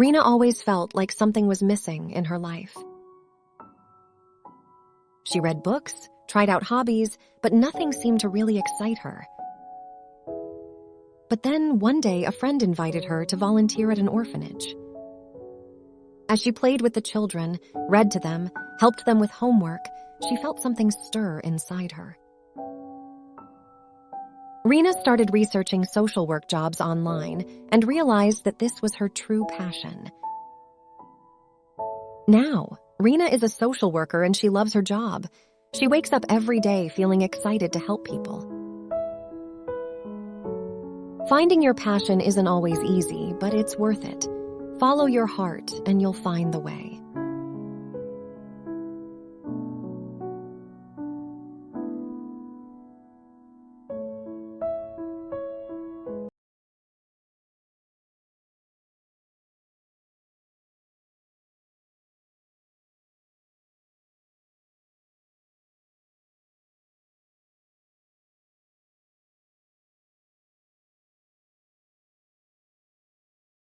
Rena always felt like something was missing in her life. She read books, tried out hobbies, but nothing seemed to really excite her. But then one day, a friend invited her to volunteer at an orphanage. As she played with the children, read to them, helped them with homework, she felt something stir inside her. Rena started researching social work jobs online and realized that this was her true passion. Now, Rena is a social worker and she loves her job. She wakes up every day feeling excited to help people. Finding your passion isn't always easy, but it's worth it. Follow your heart and you'll find the way.